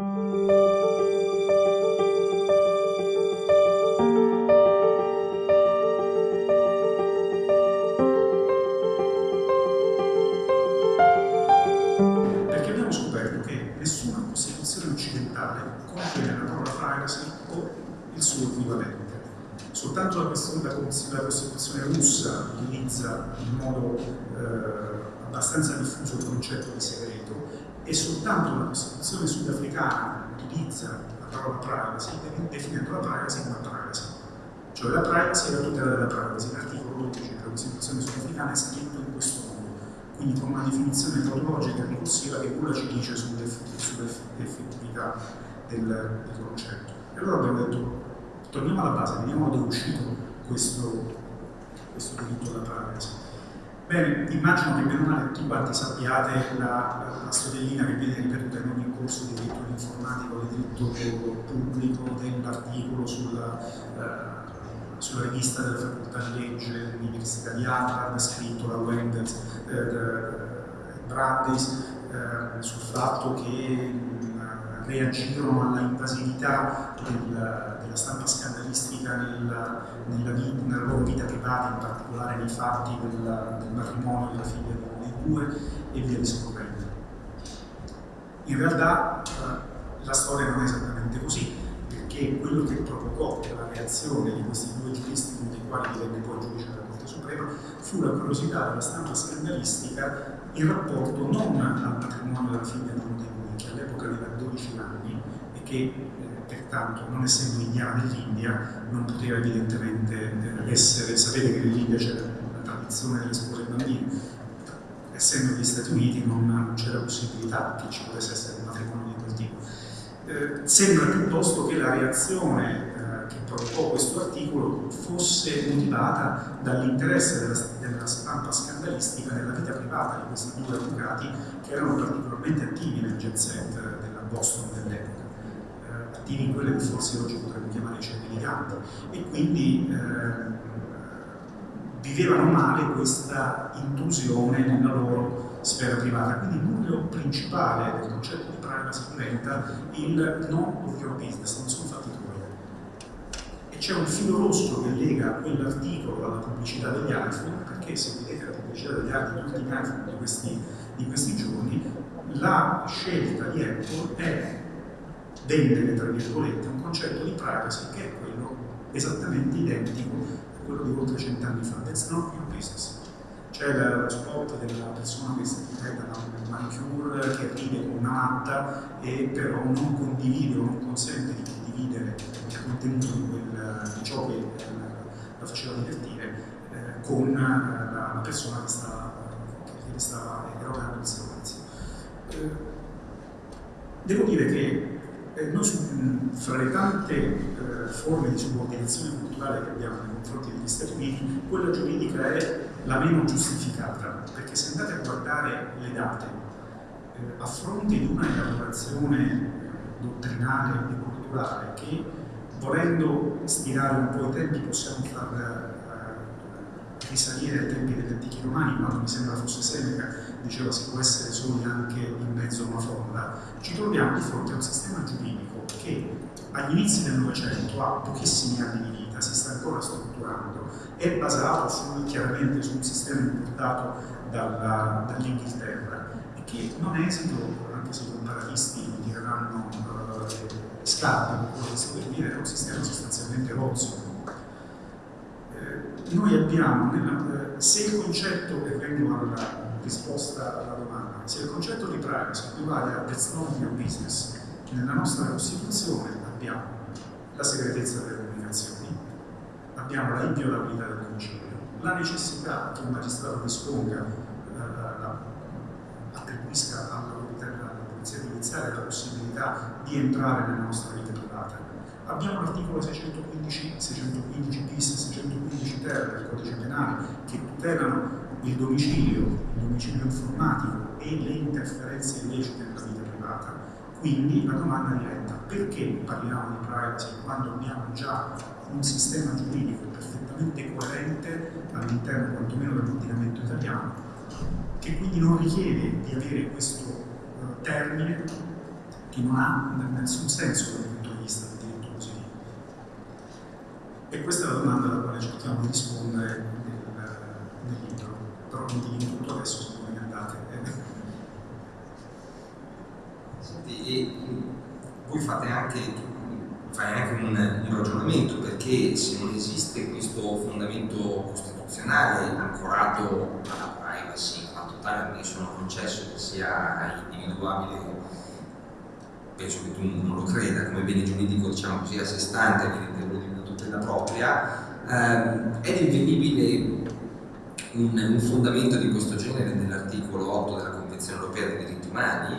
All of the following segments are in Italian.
Perché abbiamo scoperto che nessuna Costituzione occidentale contiene la parola privacy o il suo equivalente. Soltanto la, la Costituzione russa utilizza in modo eh, abbastanza diffuso il concetto di segreto e soltanto la Costituzione sudafricana utilizza la parola privacy definendo la privacy come privacy. Cioè la privacy è la tutela della privacy. L'articolo 12 della Costituzione sudafricana è scritto in questo modo quindi con una definizione tautologica ricorsiva che nulla ci dice sull'effettività del, del, concetto. E allora abbiamo detto, torniamo alla base, vediamo è uscito questo, questo diritto alla privacy. Bene, immagino che meno male tutti quanti sappiate la, la storiellina che viene ripetuta in ogni corso di diritto informatico, di diritto pubblico, dell'articolo sulla, eh, sulla rivista della facoltà di legge dell'Università di Harvard, scritto da Wendell eh, Brandeis, eh, sul fatto che mh, reagirono alla invasività del, della stampa scandalistica nella, nella, nella, loro vita privata, in particolare nei fatti del, del matrimonio della figlia dei due e via discorrendo. In realtà eh, la storia non è esattamente così che quello che provocò la reazione di questi due giuristi, uno dei quali divenne poi giudice della Corte Suprema, fu la curiosità della stampa scandalistica in rapporto non al matrimonio della figlia di uno dei due, che all'epoca aveva 12 anni che eh, pertanto, non essendo indiana dell'India, non poteva evidentemente eh, essere, sapete che nell'India c'è la tradizione delle spose bambine, essendo negli Stati Uniti non c'era possibilità che ci potesse essere un matrimonio di quel tipo. Eh, sembra piuttosto che la reazione eh, che provocò questo articolo fosse motivata dall'interesse della, della, stampa scandalistica nella vita privata di questi due avvocati che erano particolarmente attivi nel jet set della Boston dell'epoca, eh, attivi in quelle che forse oggi potremmo chiamare cene eleganti e quindi eh, vivevano male questa intrusione nella loro sfera privata. Quindi il nucleo principale del concetto di privacy diventa il no of your business, non sono fatti tuoi. E c'è un filo rosso che lega quell'articolo alla pubblicità degli iPhone, perché se vedete la pubblicità degli iPhone di questi, di questi giorni, la scelta di Apple è vendere, tra virgolette, un concetto di privacy che è quello esattamente identico quello di oltre cent'anni fa, that's not your business. C'è lo spot della persona che si ripeta un manicure che ride con una matta e però non condivide o non consente di condividere il contenuto di, quel, di ciò che eh, la faceva divertire eh, con la, la, persona che stava, che stava erogando il servizio. Eh, devo dire che eh, noi fra le tante eh, forme di subordinazione culturale che abbiamo nei confronti degli Stati Uniti, quella giuridica è la meno giustificata, perché se andate a guardare le date, eh, a fronte di una elaborazione dottrinale e culturale che volendo stirare un po' i tempi possiamo far risalire ai tempi degli antichi romani, quando mi sembra fosse Seneca diceva si può essere soli anche in mezzo a una fonda, ci troviamo di fronte a un sistema giuridico che agli inizi del Novecento ha pochissimi anni di vita, si sta ancora strutturando, è basato sul, chiaramente su un sistema importato dall'Inghilterra e che non esito, anche se i comparatisti diranno eh, scarpe, per dire, è un sistema sostanzialmente rozzo. Noi abbiamo, nella, eh, se il concetto, e vengo alla risposta alla domanda. Se il concetto di privacy equivale a that's not your business, nella nostra Costituzione abbiamo la segretezza delle comunicazioni, abbiamo la inviolabilità del domicilio, la necessità che un magistrato disponga, eh, attribuisca all'autorità alla polizia giudiziaria la possibilità di entrare nella nostra vita privata. Abbiamo l'articolo 615, 615 bis, 615 ter del codice penale che tutelano il domicilio, il domicilio informatico e le interferenze illecite nella vita privata. Quindi la domanda diventa perché parliamo di privacy quando abbiamo già un sistema giuridico perfettamente coerente all'interno quantomeno dell'ordinamento italiano, che quindi non richiede di avere questo uh, termine che non ha nessun senso dal punto di vista del diritto positivo. E questa è la domanda alla quale cerchiamo di rispondere nel, nel libro, però non dico tutto adesso se voi andate. Senti, e voi fate anche fai anche un, un, ragionamento perché se non esiste questo fondamento costituzionale ancorato alla privacy, totale me sono concesso che sia individuabile penso che tu non lo creda come bene giuridico diciamo così a sé stante evidentemente tutela propria ehm, è rinvenibile un, un, fondamento di questo genere nell'articolo 8 della Convenzione Europea dei diritti umani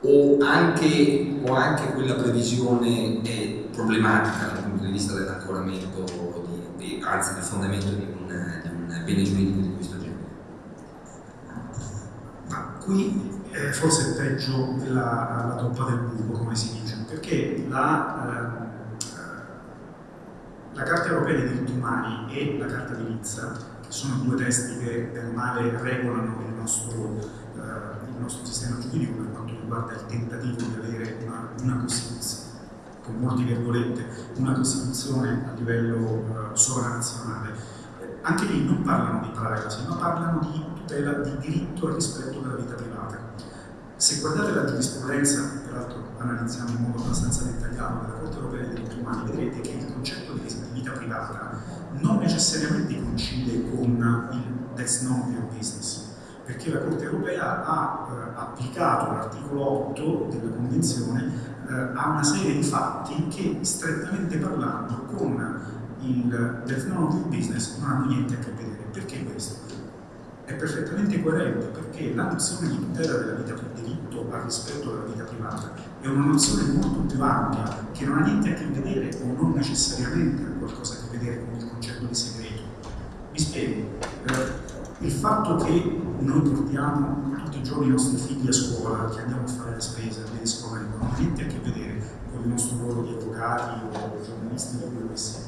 o anche, o anche quella previsione è problematica dal punto di vista dell'ancoramento, anzi del fondamento di un, di un, bene giuridico di questo genere? Ma qui eh, forse è peggio la, la toppa del buco, come si dice, perché la, eh, la Carta Europea dei diritti umani e la Carta di Nizza, che sono due testi che del male regolano il nostro, eh, il nostro sistema giuridico per quanto riguarda il tentativo di avere una, una Costituzione, con molti virgolette, una Costituzione a livello uh, sovranazionale, anche lì non parlano di privacy, ma parlano di tutela di diritto al rispetto della vita privata. Se guardate la giurisprudenza, peraltro analizziamo in modo abbastanza dettagliato della Corte Europea dei diritti umani, vedrete che privata non necessariamente coincide con il that's of your business perché la Corte Europea ha eh, applicato l'articolo 8 della Convenzione eh, a una serie di fatti che, strettamente parlando, con il Death Note business non hanno niente a che vedere. Perché questo? È perfettamente coerente perché la nozione di tutela della vita per diritto rispetto della vita privata è una nozione molto più ampia che non ha niente a che vedere o non necessariamente ha qualcosa a che vedere con il concetto di segreto. Vi spiego. Eh, il fatto che noi portiamo tutti i giorni i nostri figli a scuola, che andiamo a fare le spese, a vedi scuola, non ha niente a che vedere con il nostro ruolo di avvocati o giornalisti o quello che sia.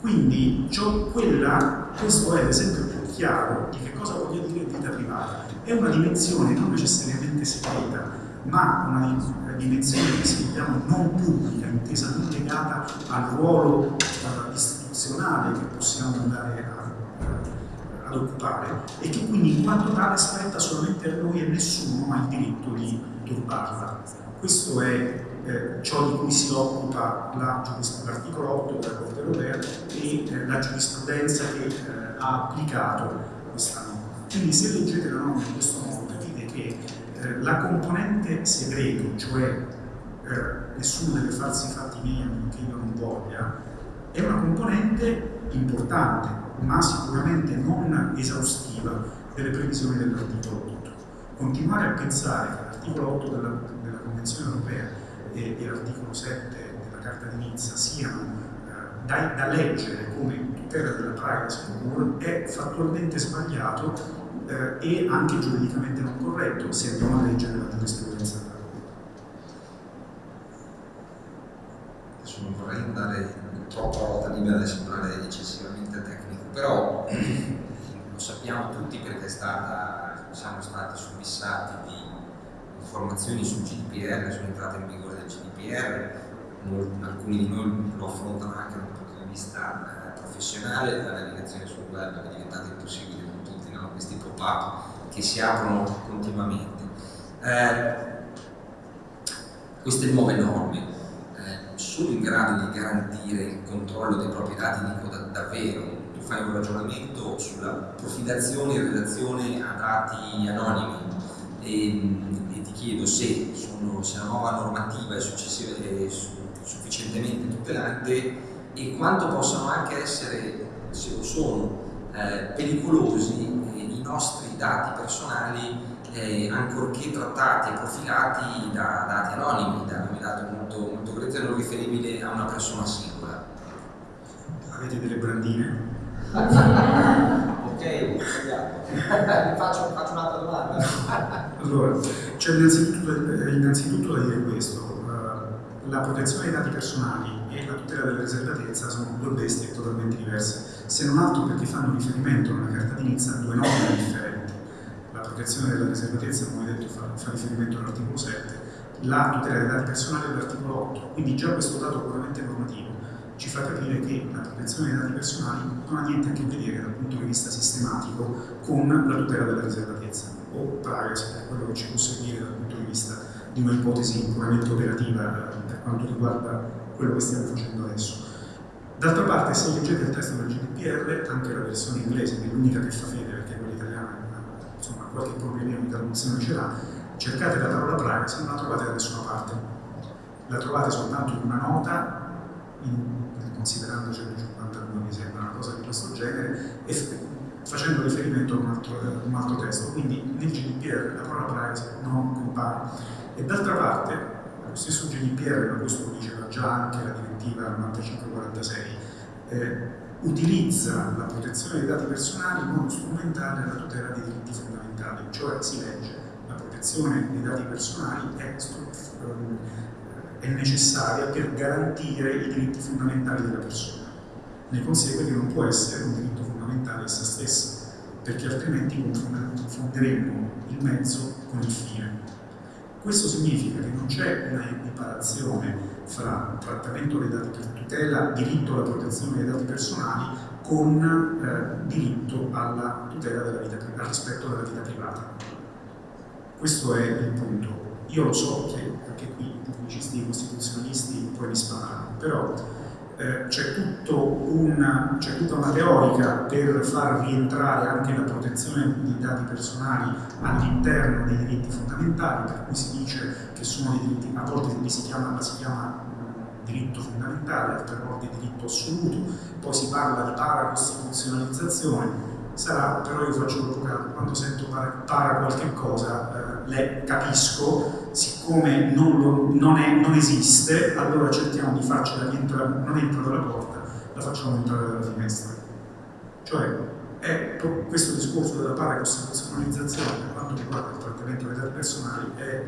Quindi quella, questo è l'esempio più chiaro di che cosa voglia dire vita privata. È una dimensione non necessariamente segreta, ma una dimensione che sentiamo non pubblica, intesa non legata al ruolo uh, istituzionale che possiamo andare a ad occupare e che quindi in quanto tale spetta solamente a noi e nessuno ha il diritto di turbarla. Questo è eh, ciò di cui si occupa l'articolo 8 della Corte Europea e eh, la giurisprudenza che eh, ha applicato questa norma. Quindi se leggete la norma in questo modo eh, la componente segreto, cioè eh, nessuno deve farsi fatti miei a meno che io non voglia, è una componente importante ma sicuramente non esaustiva delle previsioni dell'articolo 8. Continuare a pensare che l'articolo 8 della, della, Convenzione europea e, e l'articolo 7 della Carta di Nizza siano eh, da, da, leggere come tutela della privacy è fattualmente sbagliato eh, e anche giuridicamente non corretto se andiamo a leggere la giurisprudenza della Adesso non vorrei andare troppo a ruota libera da sembrare eccessivamente tecnico però lo sappiamo tutti perché stata, siamo stati subissati di informazioni sul GDPR, sull'entrata in vigore del GDPR, alcuni di noi lo affrontano anche dal punto di vista eh, professionale, la navigazione sul web è diventata impossibile con tutti no? Questi pop-up che si aprono continuamente. Eh, queste nuove norme eh, sono in grado di garantire il controllo dei propri dati, dico da, davvero, fai un ragionamento sulla profilazione in relazione a dati anonimi e, e ti chiedo se, sono, se, la nuova normativa è, è sufficientemente tutelante e quanto possano anche essere, se lo sono, eh, pericolosi nostri dati personali eh, ancorché trattati e profilati da dati anonimi, da un dato molto, molto grezzo e non riferibile a una persona singola. Avete delle brandine? ok, faccio, faccio un'altra domanda. allora, c'è innanzitutto, eh, innanzitutto, da dire questo. Uh, la protezione dei dati personali e la tutela della riservatezza sono due bestie totalmente diverse, se non altro perché fanno riferimento nella carta d'inizio a due norme differenti. La protezione della riservatezza, come detto, fa, fa riferimento all'articolo 7, la tutela dei dati personali all'articolo 8, quindi già questo dato puramente normativo ci fa capire che la protezione dei dati personali non ha niente a che vedere dal punto di vista sistematico con la tutela della riservatezza o privacy, per quello che ci può servire dal punto di vista di un'ipotesi puramente operativa eh, per quanto riguarda quello che stiamo facendo adesso. D'altra parte, se leggete il testo del GDPR, anche la versione inglese, che è l'unica che fa fede, perché quella italiana insomma, qualche problemino di traduzione ce l'ha, cercate la parola privacy, non la trovate da nessuna parte. La trovate soltanto in una nota, in considerando 152 mi sembra una cosa di questo genere, e facendo riferimento a un altro, un altro testo. Quindi nel GDPR la parola privacy non compare. E d'altra parte, lo stesso GDPR, ma questo lo diceva già anche la direttiva 9546, eh, utilizza la protezione dei dati personali in modo strumentale alla tutela dei diritti fondamentali, cioè si legge la protezione dei dati personali è è necessaria per garantire i diritti fondamentali della persona. Ne consegue che non può essere un diritto fondamentale essa stessa, perché altrimenti confonderemmo il mezzo con il fine. Questo significa che non c'è una equiparazione fra trattamento dei dati per tutela, diritto alla protezione dei dati personali con eh, diritto alla tutela della vita, al rispetto della vita privata. Questo è il punto. Io lo so che anche qui i pubblicisti costituzionalisti poi mi sparano, però eh, c'è, tutta una teorica per far rientrare anche la protezione dei dati personali all'interno dei diritti fondamentali, per cui si dice che sono dei diritti, a volte si chiama, si chiama diritto fondamentale, altre volte diritto assoluto, poi si parla di paracostituzionalizzazione, sarà, però io faccio l'avvocato, quando sento para, para qualche cosa, eh, le capisco, siccome non, lo, non, è, non, esiste, allora cerchiamo di farcela rientrare, non entra dalla porta, la facciamo entrare dalla finestra. Cioè, è questo discorso della paracostituzionalizzazione per quanto riguarda il trattamento dei dati personali è,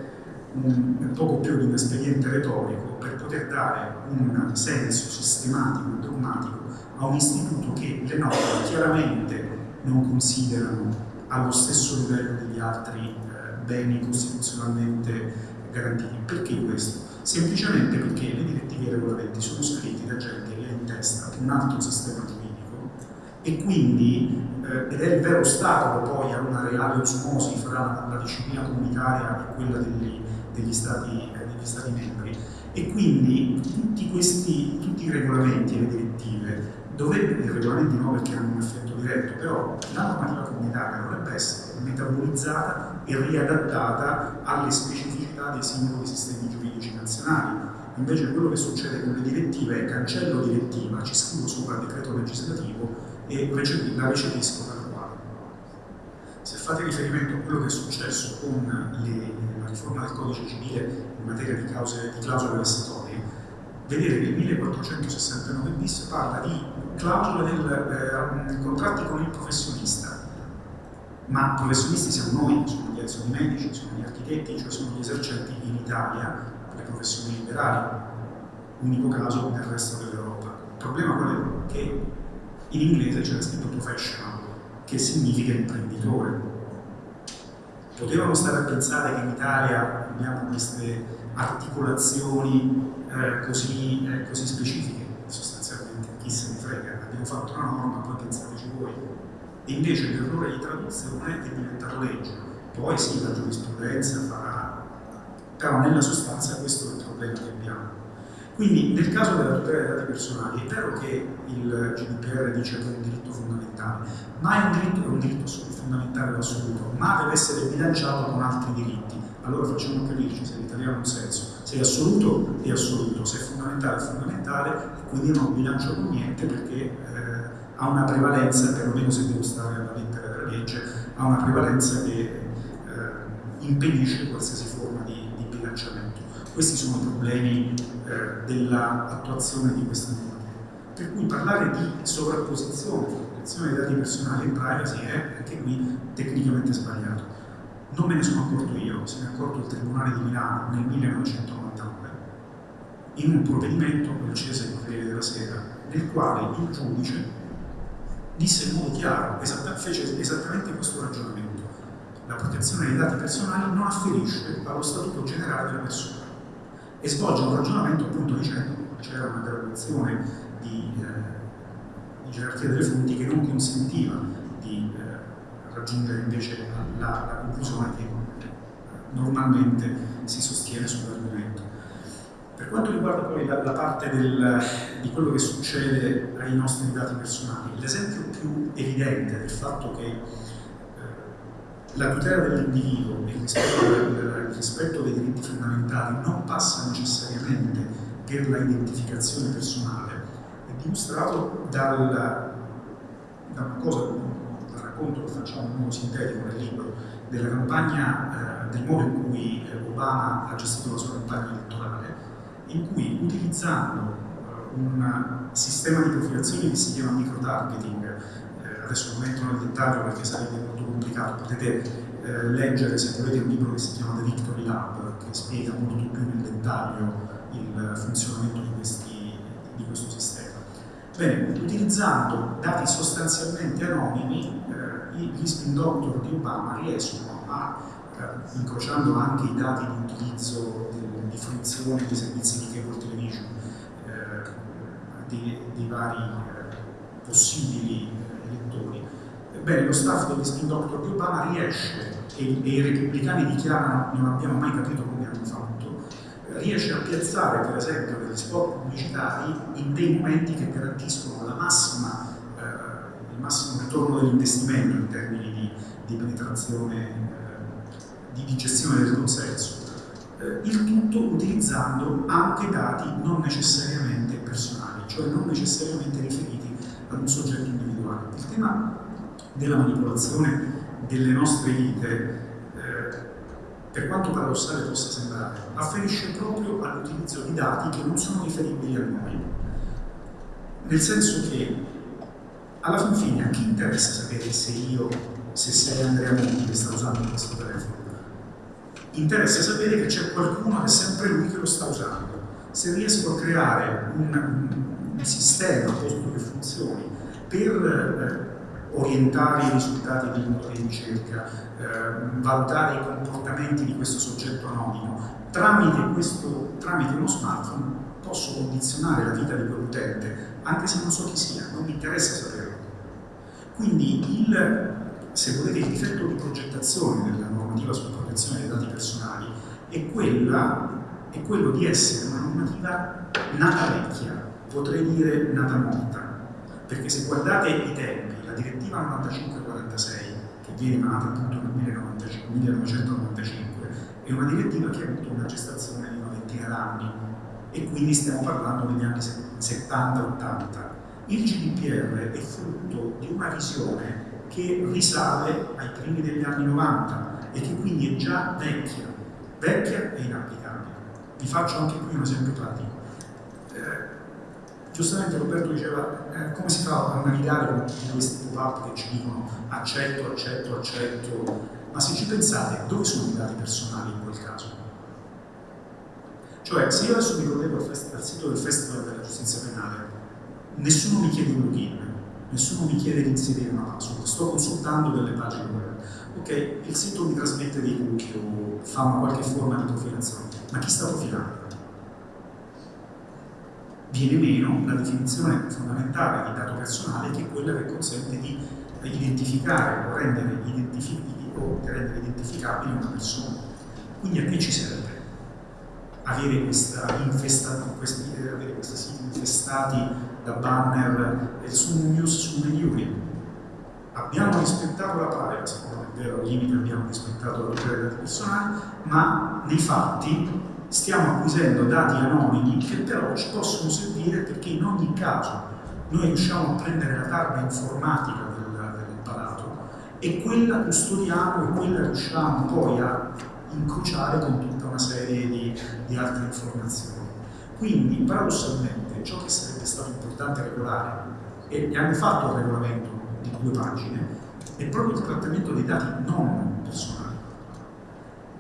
un, è poco più di un espediente retorico per poter dare un senso sistematico e dogmatico a un istituto che le norme chiaramente non considerano allo stesso livello degli altri eh, beni costituzionalmente garantiti. Perché questo? Semplicemente perché le direttive e i regolamenti sono scritti da gente che ha in testa un altro sistema giuridico e quindi, eh, ed è il vero ostacolo poi a una reale osmosi fra la disciplina comunitaria e quella degli, degli, stati, eh, degli stati membri. E quindi tutti, questi, tutti i regolamenti e le direttive dovrebbe, i regolamenti no perché hanno un effetto diretto, però la normativa comunitaria dovrebbe essere metabolizzata e riadattata alle specificità dei singoli sistemi giuridici nazionali. Invece quello che succede con le direttive è cancello direttiva, ci scrivo sopra il decreto legislativo e la recepisco tal quale. Se fate riferimento a quello che è successo con le, la riforma del codice civile in materia di clausole vessatorie, vedete che il 1469 bis parla di clausole del eh, contratti con il professionista, ma professionisti siamo noi, sono gli, sono medici, sono gli architetti, cioè sono gli esercenti in Italia, le professioni liberali, unico caso nel resto dell'Europa. Il problema qual è? Che in inglese c'è scritto professional, che significa imprenditore. Potevano stare a pensare che in Italia abbiamo queste articolazioni eh, così, eh, così specifiche, sostanzialmente chi se ne frega, abbiamo fatto una norma, poi pensateci voi. E invece l'errore di traduzione è diventato legge. Poi sì, la giurisprudenza farà, però nella sostanza questo è il problema che abbiamo. Quindi nel caso della tutela dei dati personali è vero che il GDPR dice che è un diritto fondamentale, ma è un diritto, è un diritto fondamentale assoluto, ma deve essere bilanciato con altri diritti. Allora facciamo capirci se l'italiano ha un senso. Se è assoluto è assoluto, se è fondamentale è fondamentale, quindi non bilancio con niente perché eh, ha una prevalenza, perlomeno se devo stare alla lettera della legge, ha una prevalenza che eh, impedisce qualsiasi forma di, di, bilanciamento. Questi sono i problemi eh, dell'attuazione di questa norma. Per cui parlare di sovrapposizione, protezione dei dati personali e privacy è anche qui tecnicamente sbagliato. Non me ne sono accorto io, se ne è accorto il Tribunale di Milano nel 1990 in un provvedimento concese il Corriere della Sera, nel quale il giudice disse in modo chiaro, esatta, fece esattamente questo ragionamento. La protezione dei dati personali non afferisce allo statuto generale della persona. e svolge un ragionamento appunto dicendo che c'era una graduazione di, eh, di, gerarchia delle fonti che non consentiva raggiungere invece la, la conclusione che eh, normalmente si sostiene sull'argomento. Per quanto riguarda poi la, la parte del, di quello che succede ai nostri dati personali, l'esempio più evidente del fatto che eh, la tutela dell'individuo e il rispetto, il rispetto dei diritti fondamentali non passa necessariamente per la identificazione personale è dimostrato dal, da una cosa, racconto che facciamo in modo sintetico nel libro, della campagna, eh, del modo in cui Obama ha gestito la sua campagna elettorale, in cui utilizzando uh, un sistema di profilazione che si chiama microtargeting, eh, adesso non entro nel dettaglio perché sarebbe molto complicato, potete eh, leggere se volete un libro che si chiama The Victory Lab, che spiega molto più nel dettaglio il funzionamento di, questi, di questo sistema. Bene, utilizzando dati sostanzialmente anonimi, eh, gli spin doctor di Obama riescono a, eh, incrociando anche i dati di utilizzo di fruizione dei servizi di cable television eh, di, di, vari eh, possibili elettori. Ebbene, lo staff degli spin doctor di Obama riesce, e, e, i repubblicani dichiarano non abbiamo mai capito come hanno fatto, riesce a piazzare per esempio degli spot pubblicitari in dei momenti che garantiscono la massima, eh, il massimo ritorno dell'investimento in termini di, di penetrazione, eh, di, di gestione del consenso eh, il tutto utilizzando anche dati non necessariamente personali, cioè non necessariamente riferiti ad un soggetto individuale. Il tema della manipolazione delle nostre vite, eh, per quanto paradossale possa sembrare, afferisce proprio all'utilizzo di dati che non sono riferibili a noi. Nel senso che alla fin fine a chi interessa sapere se io, se sei Andrea Monti che sta usando questo telefono? interessa sapere che c'è qualcuno che è sempre lui che lo sta usando. Se riesco a creare un, un sistema, un posto che funzioni, per eh, orientare i risultati di motori di ricerca, eh, valutare i comportamenti di questo soggetto anonimo, tramite, questo, tramite uno smartphone posso condizionare la vita di quell'utente, anche se non so chi sia, non mi interessa saperlo. Quindi il, se volete, il difetto di progettazione della normativa sulla protezione dei dati personali è, quella, è quello di essere una normativa nata vecchia, potrei dire nata morta, perché se guardate i tempi, la direttiva 9546, che viene emanata appunto nel 1995, è una direttiva che ha avuto una gestazione di una ventina d'anni e quindi stiamo parlando degli anni 70-80. Il GDPR è frutto di una visione che risale ai primi degli anni 90 e che quindi è già vecchia, vecchia e inapplicabile. Vi faccio anche qui un esempio pratico. Eh, giustamente Roberto diceva eh, come si fa a navigare con tutti questi pop-up che ci dicono accetto, accetto, accetto, ma se ci pensate, dove sono i dati personali in quel caso? Cioè, se io adesso mi collego al, al sito del Festival della Giustizia Penale, nessuno mi chiede un login, nessuno mi chiede di inserire una password, sto consultando delle pagine web. Ok, il sito mi trasmette dei cookie o fa una qualche forma di profilazione, ma chi sta profilando? Viene meno la definizione fondamentale di dato personale che è quella che consente di identificare o rendere, o rendere identificabile una persona. Quindi a che ci serve? Avere, questa infesta, questi, avere questi siti infestati da banner e su news su Mediuri. Abbiamo rispettato la privacy, è vero, al limite abbiamo rispettato la tutela dei personali, ma nei fatti stiamo acquisendo dati anonimi che però ci possono servire perché in ogni caso noi riusciamo a prendere la targa informatica del, dell'apparato e quella custodiamo e quella riusciamo poi a incrociare con tutta una serie di, di altre informazioni. Quindi, paradossalmente, ciò che sarebbe stato importante regolare, e hanno fatto il regolamento di due pagine, è proprio il trattamento dei dati non personali.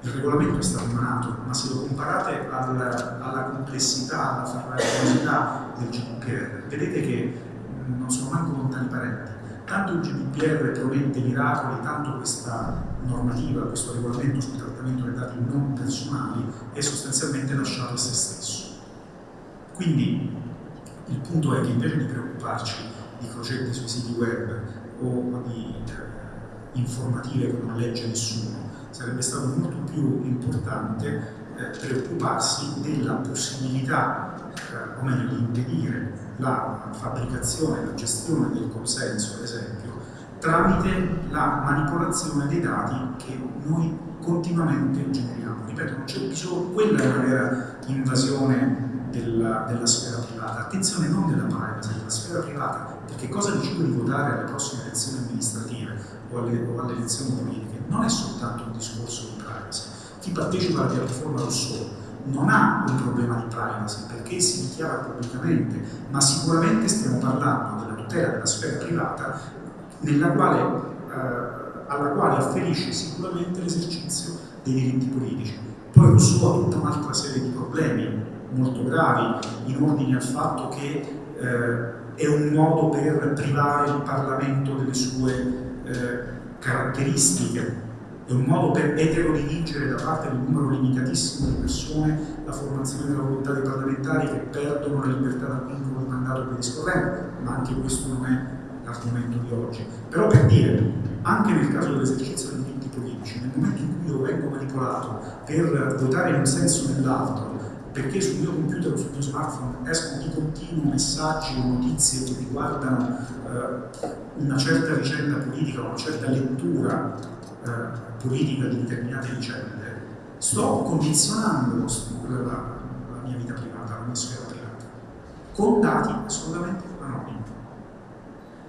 Il regolamento è stato emanato, ma se lo comparate alla, alla complessità, alla farraginosità del GDPR, vedete che non sono manco lontani parenti. Tanto il GDPR promette miracoli, tanto questa normativa, questo regolamento sul trattamento dei dati non personali è sostanzialmente lasciato a se stesso. Quindi il punto è che invece di preoccuparci di crocetti sui siti web o di eh, informative che non legge nessuno, sarebbe stato molto più importante preoccuparsi della possibilità, eh, o meglio di impedire la fabbricazione, la gestione del consenso, ad esempio, tramite la manipolazione dei dati che noi continuamente generiamo. Ripeto, non c'è bisogno, quella è una vera invasione della, della, sfera privata. Attenzione non della privacy, della sfera privata, perché cosa decido di votare alle prossime elezioni amministrative o alle, o alle elezioni politiche non è soltanto un discorso di privacy. Chi partecipa alla piattaforma Rousseau non ha un problema di privacy perché si dichiara pubblicamente, ma sicuramente stiamo parlando della tutela della sfera privata quale, eh, alla quale afferisce sicuramente l'esercizio dei diritti politici. Poi Rousseau ha tutta un'altra serie di problemi molto gravi in ordine al fatto che eh, è un modo per privare il Parlamento delle sue eh, caratteristiche, è un modo per eterodiligere da parte di un numero limitatissimo di persone la formazione della volontà dei parlamentari che perdono la libertà dal vincolo di mandato e via discorrendo, ma anche questo non è l'argomento di oggi. Però per dire, anche nel caso dell'esercizio dei diritti politici, nel momento in cui io vengo manipolato per votare in un senso o nell'altro, perché sul mio computer o sul mio smartphone escono di continuo messaggi o notizie che riguardano eh, una certa vicenda politica, una certa lettura eh, politica di determinate vicende, sto condizionando la, la mia vita privata, la mia sfera privata, con dati assolutamente anonimi.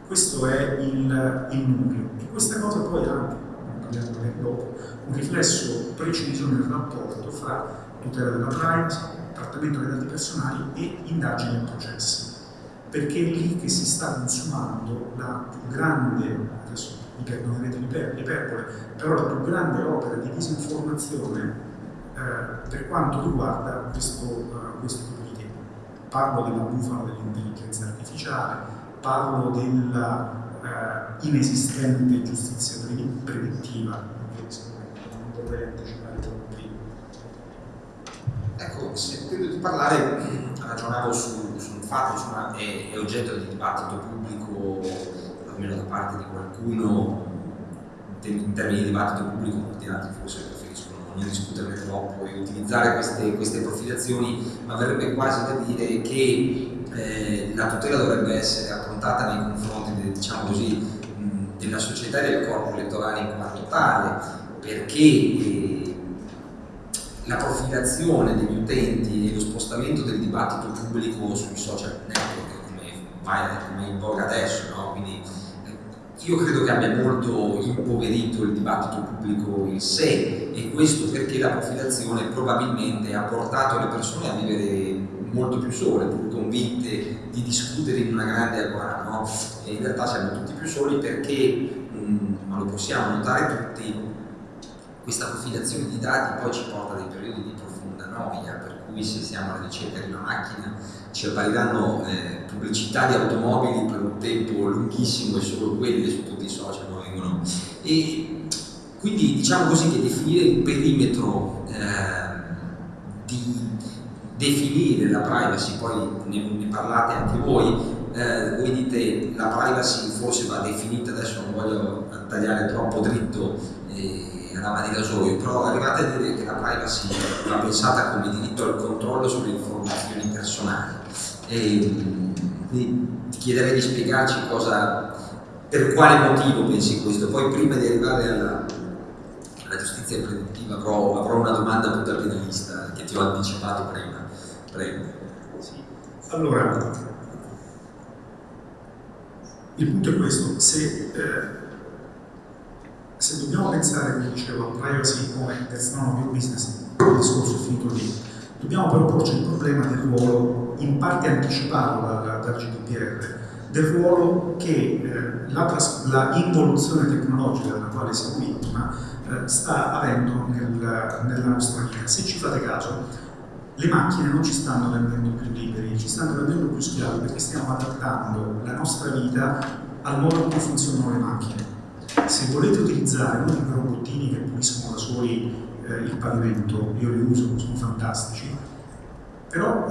Questo è il, il nucleo e questa cosa poi ha anche, parliamo dopo, un riflesso preciso nel rapporto fra tutela della privacy, trattamento dei dati personali e indagini e processi. Perché è lì che si sta consumando la più grande, adesso mi perdonerete l'iperbole, però la più grande opera di disinformazione eh, per quanto riguarda questo, uh, questo tipo di tema. Parlo della bufala dell'intelligenza artificiale, parlo della uh, inesistente giustizia preventiva, non vorrei anticipare troppo Ecco, sentendo di parlare, ragionavo su, su un fatto, insomma, è, è, oggetto di dibattito pubblico, almeno da parte di qualcuno, in termini di dibattito pubblico, molti altri forse preferiscono non discuterne troppo e utilizzare queste, queste profilazioni, ma verrebbe quasi da dire che eh, la tutela dovrebbe essere affrontata nei confronti, diciamo così, della società e del corpo elettorale in quanto tale, perché eh, la profilazione degli utenti e lo spostamento del dibattito pubblico sui social network come, come in voga adesso, no? Quindi, io credo che abbia molto impoverito il dibattito pubblico in sé e questo perché la profilazione probabilmente ha portato le persone a vivere molto più sole, pur convinte di discutere in una grande agora, no? In realtà siamo tutti più soli perché, mm, ma lo possiamo notare tutti, questa profilazione di dati poi ci porta a dei periodi di profonda noia, per cui se siamo alla ricerca di una macchina ci appariranno eh, pubblicità di automobili per un tempo lunghissimo e solo quelle su tutti i social vengono. E quindi diciamo così che definire il perimetro eh, di definire la privacy, poi ne, ne parlate anche voi, eh, voi dite la privacy forse va definita, adesso non voglio tagliare troppo dritto eh, lama di rasoio, però arrivate a dire che la privacy va pensata come diritto al controllo sulle informazioni personali. E, ti chiederei di spiegarci cosa, per quale motivo pensi questo. Poi prima di arrivare alla, alla giustizia preventiva avrò, avrò, una domanda più da penalista che ti ho anticipato prima. Prego. Sì. Allora, il punto è questo, se eh, se dobbiamo pensare, come dicevo, a privacy come your business, il discorso è finito lì, dobbiamo però porci il problema del ruolo, in parte anticipato dal, dal GDPR, del ruolo che eh, la, la, tecnologica della quale siamo vittima eh, sta avendo nel, nella nostra vita. Se ci fate caso, le macchine non ci stanno rendendo più liberi, ci stanno rendendo più schiavi perché stiamo adattando la nostra vita al modo in cui funzionano le macchine. Se volete utilizzare di quei robottini che puliscono da soli eh, il pavimento, io li uso, sono fantastici, però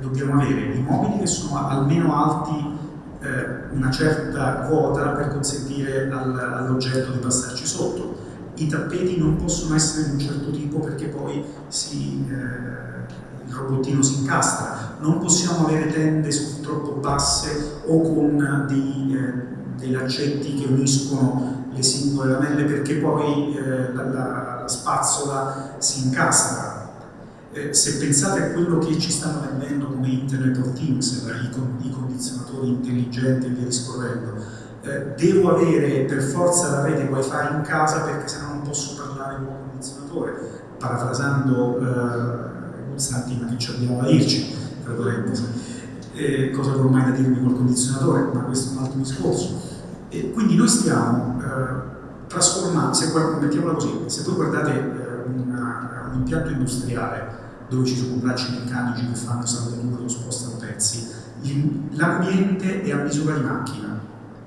dobbiamo avere i mobili che sono almeno alti eh, una certa quota per consentire al, all'oggetto di passarci sotto. I tappeti non possono essere di un certo tipo perché poi si, eh, il robottino si incastra. Non possiamo avere tende troppo basse o con dei, eh, dei laccetti che uniscono le singole lamelle perché poi eh, la, la, la spazzola si incastra eh, se pensate a quello che ci stanno vendendo come Internet of Things, i, con, i condizionatori intelligenti e via discorrendo, eh, devo avere per forza la rete wifi in casa perché se no non posso parlare con il condizionatore, parafrasando eh, Santi, ma che ci abbiamo da dirci, eh, cosa che ormai da dirmi col condizionatore, ma questo è un altro discorso. E quindi noi stiamo eh, trasformando, se, mettiamola così, se voi guardate eh, una, un impianto industriale dove ci sono bracci meccanici che fanno saldature o spostano pezzi, l'ambiente è a misura di macchina,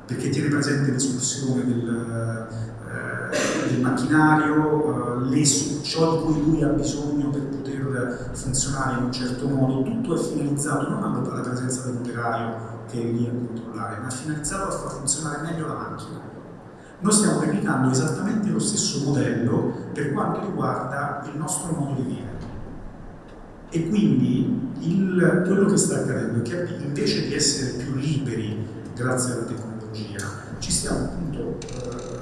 perché tiene presente l'escursione del, eh, del macchinario, eh, ciò di cui lui ha bisogno per poter funzionare in un certo modo, tutto è finalizzato non alla presenza dell'operaio che è lì a controllare, ma è finalizzato a far funzionare meglio la macchina. Noi stiamo replicando esattamente lo stesso modello per quanto riguarda il nostro modo di vivere. E quindi il, quello che sta accadendo è che invece di essere più liberi grazie alla tecnologia, ci stiamo appunto eh,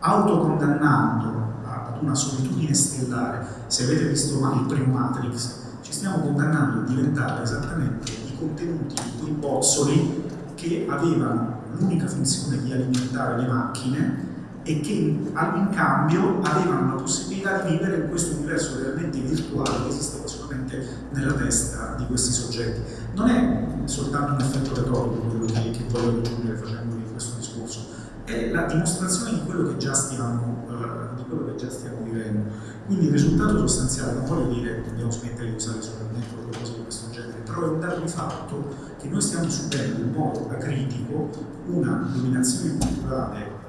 autocondannando ad una solitudine stellare. Se avete visto il primo Matrix, ci stiamo condannando a diventare esattamente i contenuti quei bozzoli che avevano l'unica funzione di alimentare le macchine e che in, cambio avevano la possibilità di vivere in questo universo realmente virtuale che esisteva solamente nella testa di questi soggetti. Non è soltanto un effetto retorico quello che, che voglio raggiungere facendo questo discorso, è la dimostrazione di quello che già stiamo, uh, di quello che già stiamo vivendo. Quindi il risultato sostanziale, non voglio dire che dobbiamo smettere di usare solamente cose di questo genere, però è un dato di fatto che noi stiamo subendo in modo acritico una dominazione culturale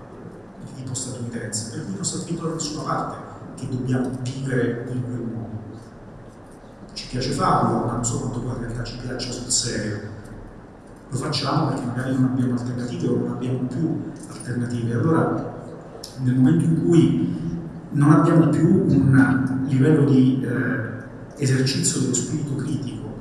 tipo statunitense, per cui non sta scritto da nessuna parte che dobbiamo vivere in quel modo. Ci piace farlo, ma non so quanto poi in realtà ci piaccia sul serio. Lo facciamo perché magari non abbiamo alternative o non abbiamo più alternative. Allora, nel momento in cui non abbiamo più un livello di eh, esercizio dello spirito critico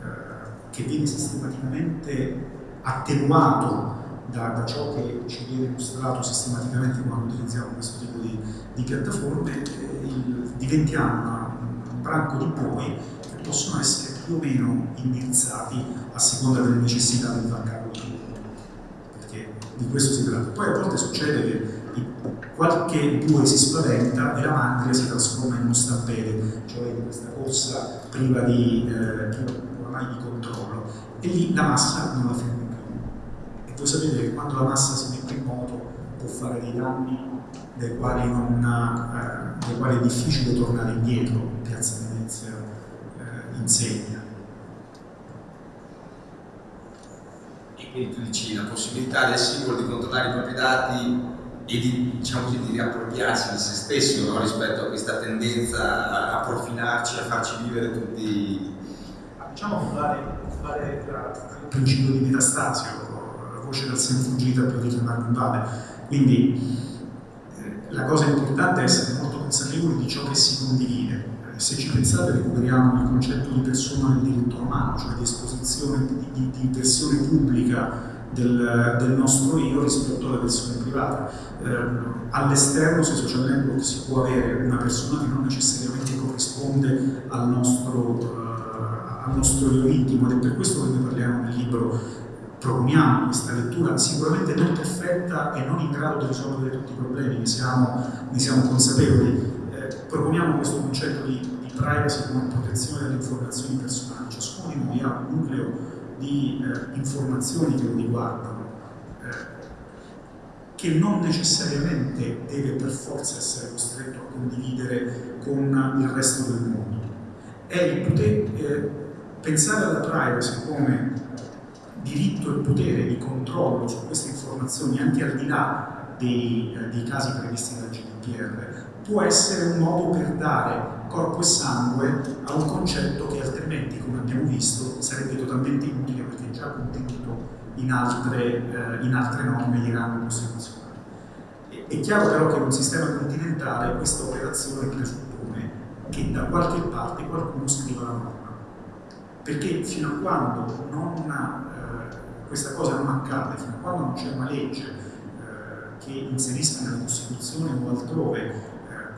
eh, che viene sistematicamente attenuato da, da, ciò che ci viene mostrato sistematicamente quando utilizziamo questo tipo di, di piattaforme, eh, il, diventiamo un branco di che possono essere più o meno indirizzati a seconda delle necessità del vanguardo perché di questo si tratta. Poi a volte succede che qualche bue si spaventa e la mandria si trasforma in uno stampede, cioè in questa corsa priva di, eh, ormai di controllo, e lì la massa non la ferma voi sapete che quando la massa si mette in moto può fare dei danni dai quali, eh, quali è difficile tornare indietro, Piazza Venezia eh, insegna. E quindi tu dici la possibilità del singolo di controllare i propri dati e di, diciamo così, di riappropriarsi di se stesso no? rispetto a questa tendenza a, profilarci, a farci vivere tutti. Diciamo fare, fare il principio di metastasio voce dal sen fuggita per ritornare in valle. Quindi eh, la cosa importante è essere molto consapevoli di ciò che si condivide. Eh, se ci pensate recuperiamo il concetto di persona nel diritto romano, cioè di esposizione, di, di, versione pubblica del, del, nostro io rispetto alla versione privata. Eh, all'esterno sui social network si può avere una persona che non necessariamente corrisponde al nostro, uh, al nostro io intimo ed è per questo che noi parliamo nel libro proponiamo questa lettura sicuramente non perfetta e non in grado di risolvere tutti i problemi, ne siamo, ne siamo consapevoli. Proponiamo questo concetto di, di, privacy come protezione delle informazioni personali. Ciascuno di noi ha un nucleo di eh, informazioni che lo riguardano, eh, che non necessariamente deve per forza essere costretto a condividere con il resto del mondo. È poter eh, pensare alla privacy come diritto e potere di controllo su queste informazioni anche al di là dei, eh, dei casi previsti dal GDPR può essere un modo per dare corpo e sangue a un concetto che altrimenti, come abbiamo visto, sarebbe totalmente inutile perché è già contenuto in altre, eh, in altre norme di rango costituzionale. È chiaro però che in un sistema continentale questa operazione presuppone che da qualche parte qualcuno scriva la norma. Perché fino a quando non, eh, questa cosa non accade, fino a quando non c'è una legge eh, che inserisca nella Costituzione o altrove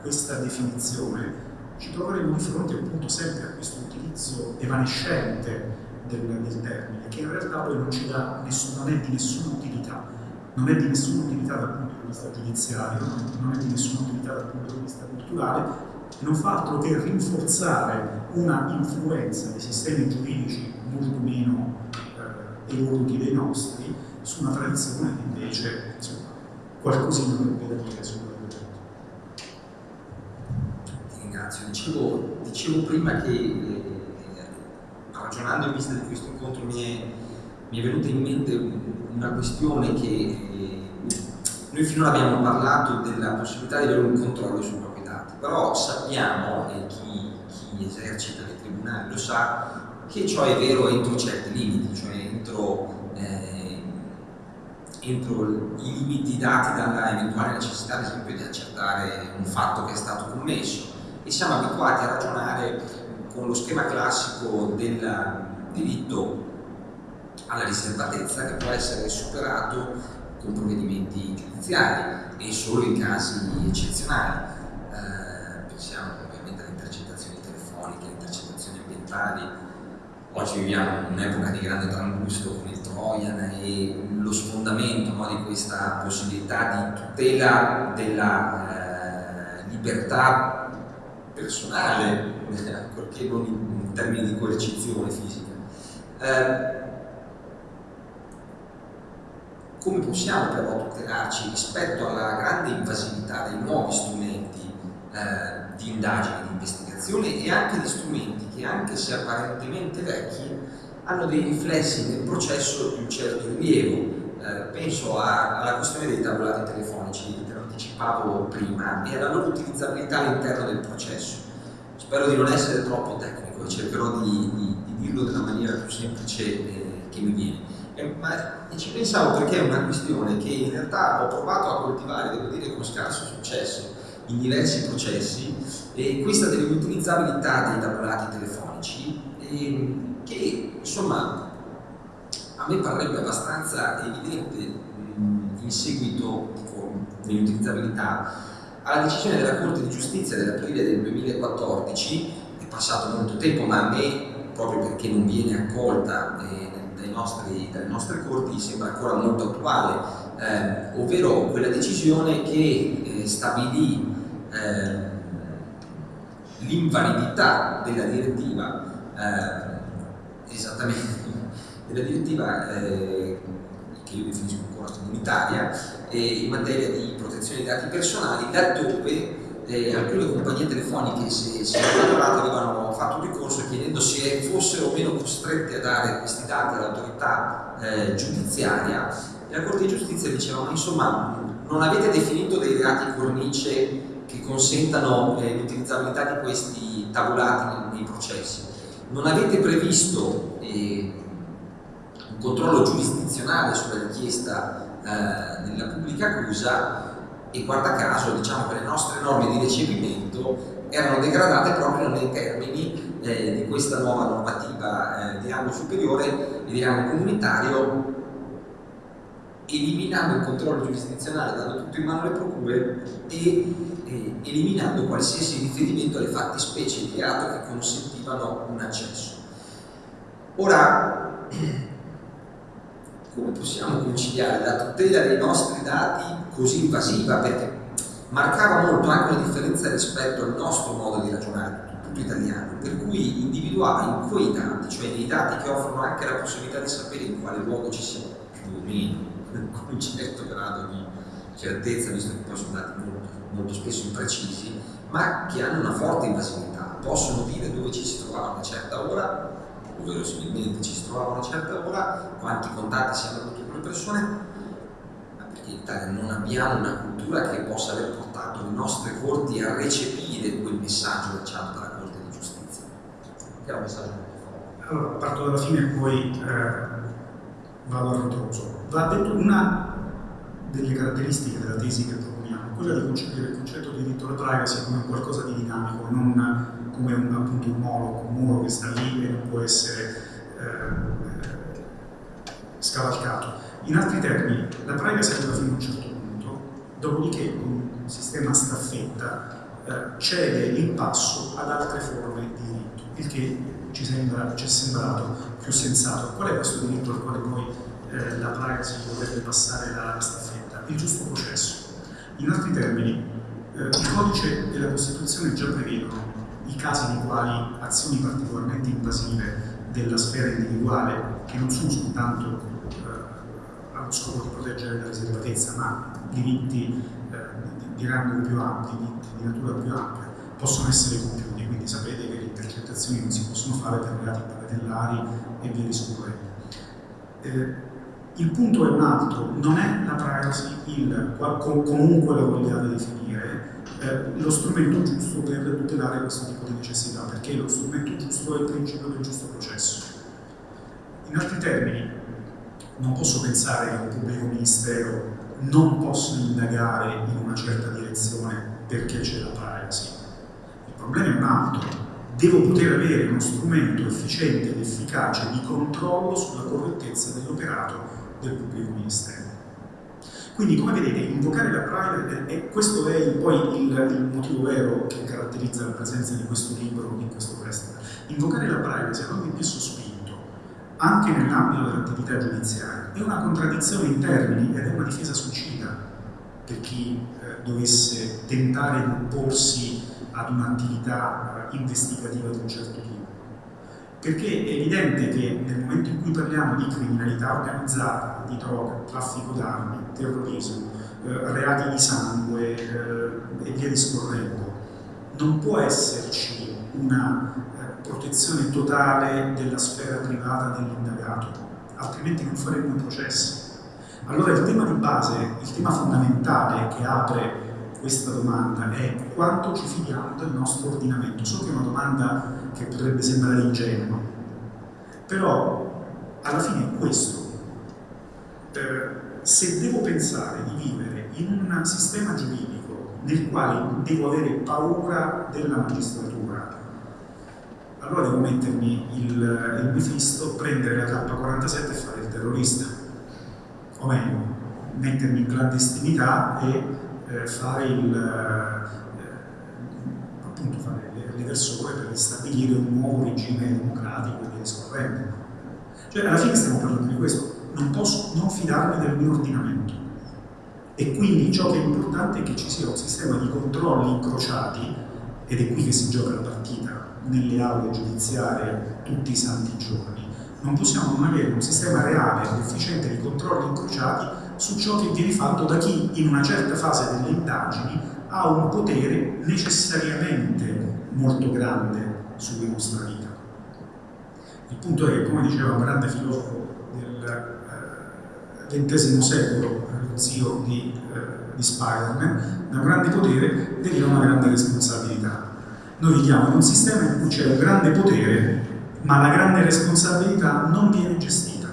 questa definizione, ci troveremo di fronte appunto sempre a questo utilizzo evanescente del, del termine, che in realtà poi non nessun, non è di nessuna utilità, non è di nessuna utilità dal punto di vista giudiziario, non è di nessuna utilità dal punto di vista culturale, non fa altro che rinforzare una influenza dei sistemi giuridici molto meno eh, evoluti dei nostri su una tradizione che invece insomma, qualcosina avrebbe da dire sull'argomento. Ringrazio. Dicevo, dicevo prima che eh, ragionando in vista di questo incontro mi è, mi è venuta in mente una questione che eh, noi finora abbiamo parlato della possibilità di avere un controllo sui propri dati, però sappiamo, e chi, chi esercita nei tribunali lo sa, che ciò è vero entro certi limiti, cioè entro, eh, entro i limiti dati dalla eventuale necessità, ad esempio, di accertare un fatto che è stato commesso. E siamo abituati a ragionare con lo schema classico del diritto alla riservatezza che può essere superato con provvedimenti giudiziari e solo in casi eccezionali. Eh, pensiamo ovviamente alle intercettazioni telefoniche, alle intercettazioni ambientali. Oggi viviamo un'epoca di grande trambusto con il Trojan e lo sfondamento no, di questa possibilità di tutela della eh, libertà personale, ancorché non in termini di coercizione fisica. Eh, come possiamo però tutelarci rispetto alla grande invasività dei nuovi strumenti eh, di indagine, di investigazione e anche di strumenti che anche se apparentemente vecchi hanno dei riflessi nel processo di un certo rilievo. Eh, penso a, alla questione dei tabulati telefonici, anticipavo prima, e alla loro utilizzabilità all'interno del processo. Spero di non essere troppo tecnico e cercherò di, di, di dirlo nella maniera più semplice eh, che mi viene. Eh, ma ci pensavo perché è una questione che in realtà ho provato a coltivare, devo dire con scarso successo, in diversi processi, e questa dell'utilizzabilità dei tabulati telefonici, e, che insomma a me parrebbe abbastanza evidente in seguito dell'utilizzabilità alla decisione della Corte di Giustizia dell'aprile del 2014, è passato molto tempo, ma a me, proprio perché non viene accolta eh, nostri, dalle nostre corti sembra ancora molto attuale, eh, ovvero quella decisione che eh, stabilì eh, l'invalidità della direttiva, eh, esattamente, della direttiva eh, che io definisco ancora comunitaria, in materia di protezione dei dati personali, laddove eh, alcune compagnie telefoniche se, se avevano fatto un ricorso chiedendo se fossero o meno costrette a dare questi dati all'autorità eh, giudiziaria. E la Corte di Giustizia diceva ma insomma non avete definito dei reati cornice che consentano eh, l'utilizzabilità di questi tabulati nei, nei, processi? Non avete previsto eh, un controllo giurisdizionale sulla richiesta eh, della pubblica accusa e guarda caso diciamo che le nostre norme di recepimento erano degradate proprio nei termini eh, di questa nuova normativa eh, di rango superiore e di rango comunitario eliminando il controllo giurisdizionale, dando tutto in mano alle procure e eh, eliminando qualsiasi riferimento alle fattispecie di reato che consentivano un accesso. Ora, come possiamo conciliare la tutela dei nostri dati così invasiva? Perché marcava molto anche una differenza rispetto al nostro modo di ragionare tutto italiano, per cui individuava in quei dati, cioè nei dati che offrono anche la possibilità di sapere in quale luogo ci siamo, più o meno, con un certo grado di certezza, visto che poi sono dati molto, molto spesso imprecisi, ma che hanno una forte invasività, possono dire dove ci si trovava a una certa ora verosimilmente ci si trovava a una certa ora, quanti contatti si hanno avuto con le persone, ma perché in Italia non abbiamo una cultura che possa aver portato le nostre corti a recepire quel messaggio lanciato dalla Corte di Giustizia, che era un messaggio molto forte. Allora, parto dalla fine e poi eh, vado al ritroso. Va detto una delle caratteristiche della tesi che proponiamo, quella di concepire il concetto di diritto alla privacy come qualcosa di dinamico, non come un, appunto un molo, un muro che sta lì e non può essere eh, scavalcato. In altri termini, la privacy arriva fino a un certo punto, dopodiché un sistema staffetta eh, cede il passo ad altre forme di diritto, il che ci, sembra, ci è sembrato più sensato. Qual è questo diritto al quale poi eh, la privacy dovrebbe passare la staffetta? Il giusto processo. In altri termini, eh, il codice e la Costituzione già prevedono i casi nei quali azioni particolarmente invasive della sfera individuale, che non sono soltanto eh, allo scopo di proteggere la riservatezza, ma diritti eh, di, rango più ampio, diritti di natura più ampia, possono essere compiuti. Quindi sapete che le intercettazioni non si possono fare per reati bagatellari e via discorrendo. Eh, il punto è un altro, non è la privacy il, comunque la vogliate definire, eh, lo strumento giusto per tutelare questo tipo di necessità, perché lo strumento giusto è il principio del giusto processo. In altri termini, non posso pensare che un pubblico ministero non possa indagare in una certa direzione perché c'è la privacy. Il problema è un altro. Devo poter avere uno strumento efficiente ed efficace di controllo sulla correttezza dell'operato del pubblico ministero. Quindi come vedete invocare la privacy, questo è poi il, il, motivo vero che caratterizza la presenza di questo libro in questo festival, invocare la privacy a ogni più sospinto, anche nell'ambito dell'attività giudiziaria, è una contraddizione in termini ed è una difesa suicida per chi eh, dovesse tentare di opporsi ad un'attività eh, investigativa di un certo tipo. Perché è evidente che nel momento in cui parliamo di criminalità organizzata, di droga, traffico d'armi, terrorismo, eh, reati di sangue eh, e via discorrendo, non può esserci una eh, protezione totale della sfera privata dell'indagato, altrimenti non faremmo i processi. Allora il tema di base, il tema fondamentale che apre questa domanda è quanto ci fidiamo del nostro ordinamento. So che è una domanda che potrebbe sembrare ingenua, però alla fine è questo. Eh, se devo pensare di vivere in un sistema giuridico nel quale devo avere paura della magistratura, allora devo mettermi il, il Mefisto, prendere la K47 e fare il terrorista. O meglio, mettermi in clandestinità e eh, fare il, eh, appunto fare le persone per stabilire un nuovo regime democratico e via discorrendo. Cioè alla fine stiamo parlando di questo, non posso non fidarmi del mio ordinamento. E quindi ciò che è importante è che ci sia un sistema di controlli incrociati, ed è qui che si gioca la partita, nelle aule giudiziarie tutti i santi giorni. Non possiamo non avere un sistema reale ed efficiente di controlli incrociati su ciò che viene fatto da chi in una certa fase delle indagini ha un potere necessariamente molto grande sulla nostra vita. Il punto è che, come diceva un grande filosofo del XX eh, secolo, lo zio di, eh, di Spider-Man, da un grande potere deriva una grande responsabilità. Noi viviamo in un sistema in cui c'è un grande potere, ma la grande responsabilità non viene gestita.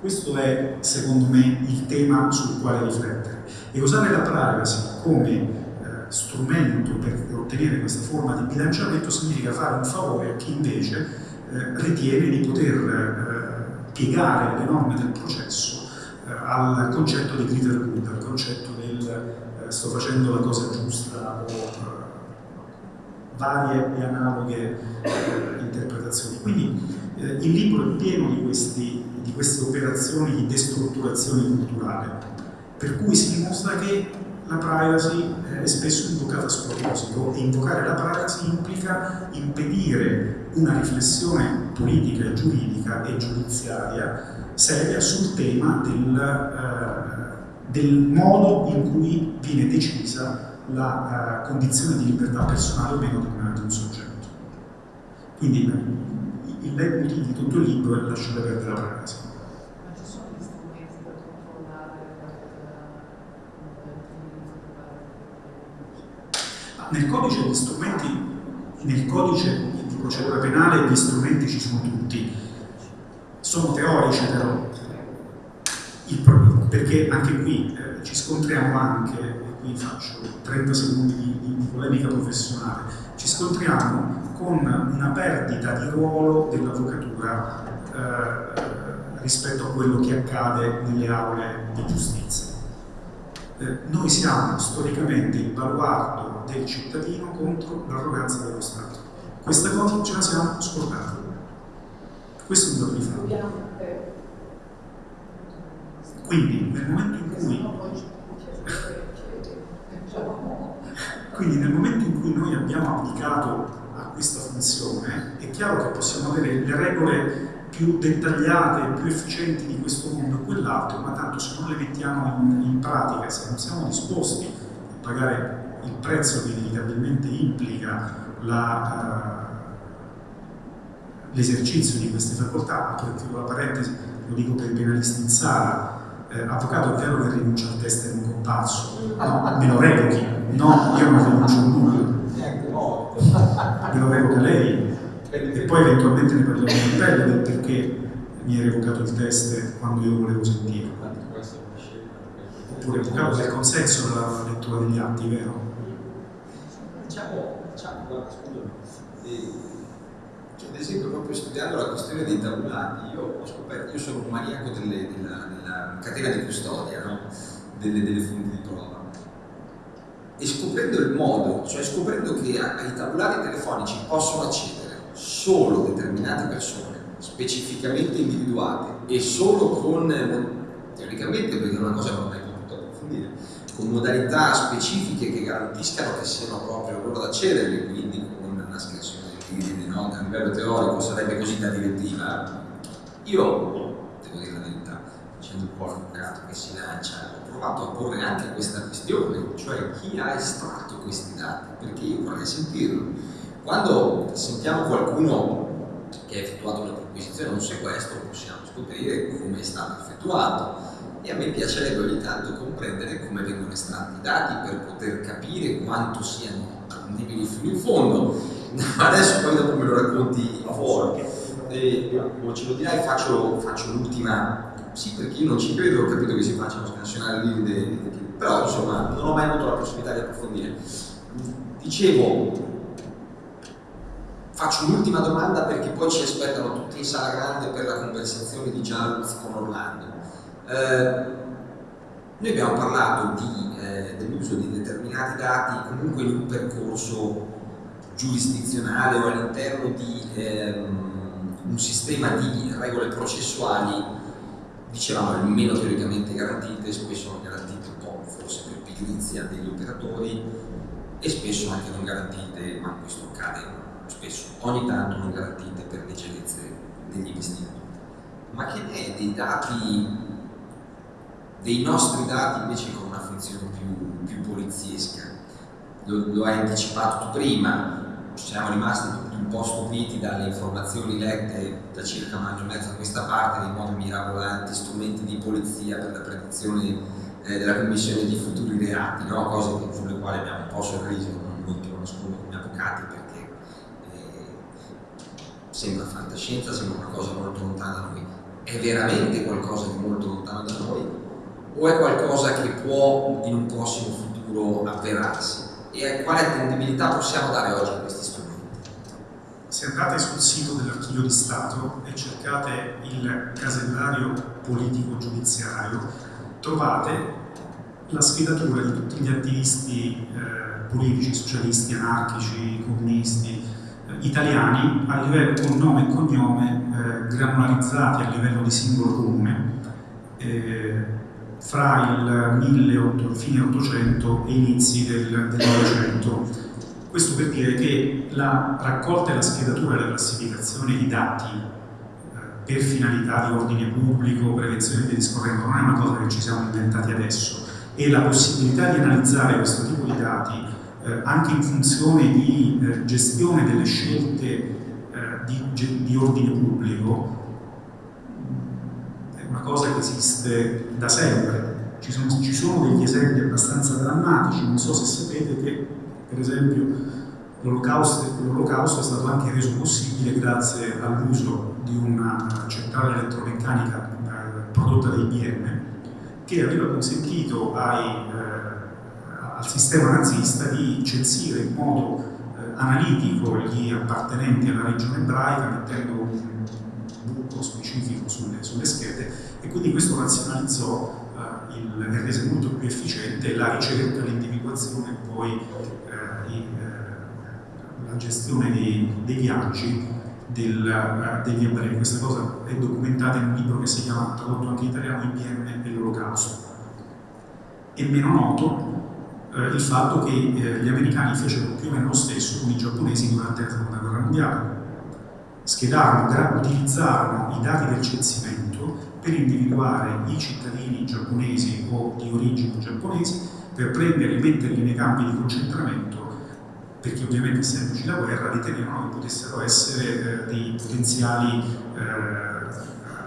Questo è, secondo me, il tema sul quale riflettere. E usare la privacy come eh, strumento per ottenere questa forma di bilanciamento significa fare un favore a chi invece eh, ritiene di poter eh, piegare le norme del processo eh, al concetto di greater good, al concetto del eh, sto facendo la cosa giusta o eh, varie e analoghe interpretazioni. Quindi il libro è pieno di questi di queste operazioni di destrutturazione culturale, per cui si dimostra che la privacy è spesso invocata a sproposito e invocare la privacy implica impedire una riflessione politica, giuridica e giudiziaria seria sul tema del, uh, del modo in cui viene decisa la uh, condizione di libertà personale o meno di un soggetto. Quindi il leitmotiv di tutto il libro è lasciare perdere la privacy. Ma ci sono gli strumenti per controllare Ma Nel codice gli strumenti, nel codice di procedura penale gli strumenti ci sono tutti, sono teorici però, Il perché anche qui eh, ci scontriamo anche, e qui faccio 30 secondi di, di- di polemica professionale, ci scontriamo con una perdita di ruolo dell'avvocatura eh, rispetto a quello che accade nelle aule di giustizia. Eh, noi siamo storicamente il baluardo del cittadino contro l'arroganza dello Stato. Questa cosa ce la siamo scordati. Questo è un dato di fatto. Quindi nel momento in cui Quindi nel momento in cui noi abbiamo abdicato a questa funzione, è chiaro che possiamo avere le regole più dettagliate, più efficienti di questo mondo e quell'altro, ma tanto se non le mettiamo in, in pratica, se non siamo disposti a pagare il prezzo che inevitabilmente implica eh, l'esercizio di queste facoltà, apro e chiudo la parentesi, lo dico per i penalisti in sala, eh, avvocato è vero che rinuncia al test in un comparso, no, me lo revochi, no, io non rinuncio a nulla, me lo revoca lei. E poi eventualmente ne parliamo in pelle del perché mi hai revocato il test quando io volevo sentirlo, oppure revocato del consenso della lettura degli atti, vero? Diciamo, diciamo, guarda, scusami, eh, cioè, ad esempio proprio studiando la questione dei tabulati, io ho scoperto, io sono un maniaco delle- della, della catena di custodia, no? delle, delle fonti di prova. E scoprendo il modo, cioè scoprendo che ai tabulati telefonici possono accedere solo determinate persone, specificamente individuate, e solo con, teoricamente, perché è una cosa che non ho mai potuto approfondire, con modalità specifiche che garantiscano che siano proprio loro ad accedere, quindi con una scansione del PID, no? a livello teorico sarebbe così da direttiva. Io, devo dire la verità, facendo un po' l'avvocato che si lancia, ho provato a porre anche questa questione, cioè chi ha estratto questi dati, perché io vorrei sentirlo. Quando sentiamo qualcuno che ha effettuato una perquisizione o un sequestro, possiamo scoprire come è stato effettuato e a me piacerebbe ogni tanto comprendere come vengono estratti i dati per poter capire quanto siano attendibili fino in fondo. Ma adesso poi dopo me lo racconti a fuori. O ce lo dirai, faccio, faccio l'ultima. Sì, perché io non ci credo, ho capito che si facciano scansionare lì però insomma non ho mai avuto la possibilità di approfondire. Dicevo, faccio un'ultima domanda perché poi ci aspettano tutti in sala grande per la conversazione di Gianluz con Orlando. Eh, noi abbiamo parlato eh, dell'uso di determinati dati comunque in un percorso giurisdizionale o all'interno di ehm, un sistema di regole processuali, dicevamo almeno teoricamente garantite, spesso non garantite un po' forse per pigrizia degli operatori e spesso anche non garantite, ma questo accade spesso, ogni tanto non garantite per leggerezze degli investitori. Ma che ne è dei dati dei nostri dati invece con una funzione più, più poliziesca. Lo, lo hai anticipato tu prima, siamo rimasti tutti un po' stupiti dalle informazioni lette da circa un anno e mezzo a questa parte dei modo mirabolanti, strumenti di polizia per la predizione eh, della commissione di futuri reati, no? cose che- sulle quali abbiamo un po' sorriso, non, non te come avvocati perché eh, sembra fantascienza, sembra una cosa molto lontana da noi. È veramente qualcosa di molto lontano da noi o è qualcosa che può in un prossimo futuro avverarsi? E quale attendibilità possiamo dare oggi a questi strumenti? Se andate sul sito dell'Archivio di Stato e cercate il casellario politico-giudiziario, trovate la schedatura di tutti gli attivisti eh, politici, socialisti, anarchici, comunisti, eh, italiani a livello con nome e cognome eh, granularizzati a livello di singolo comune eh, fra il 1800, fine 800 e inizi del, del 900. Questo per dire che la raccolta e la schedatura e la classificazione di dati eh, per finalità di ordine pubblico, prevenzione via discorrendo non è una cosa che ci siamo inventati adesso e la possibilità di analizzare questo tipo di dati eh, anche in funzione di eh, gestione delle scelte eh, di, di ordine pubblico una cosa che esiste da sempre. Ci sono, ci sono, degli esempi abbastanza drammatici, non so se sapete che per esempio l'olocausto, è stato anche reso possibile grazie all'uso di una centrale elettromeccanica eh, prodotta da IBM che aveva consentito ai, eh, al sistema nazista di censire in modo eh, analitico gli appartenenti alla regione ebraica mettendo un buco specifico sulle, sulle schede e quindi questo razionalizzò eh, il, rese molto più efficiente la ricerca, l'individuazione e poi eh, i, eh, la gestione dei, dei viaggi del, degli ebrei. Questa cosa è documentata in un libro che si chiama, tradotto anche in italiano, IBM e l'Olocausto. È meno noto uh, il fatto che uh, gli americani fecero più o meno lo stesso con i giapponesi durante la seconda guerra mondiale. Schedarono, utilizzarono i dati del censimento per individuare i cittadini giapponesi o di origini giapponesi per prenderli, metterli nei campi di concentramento perché ovviamente essendoci la guerra ritenevano che potessero essere eh, dei potenziali eh,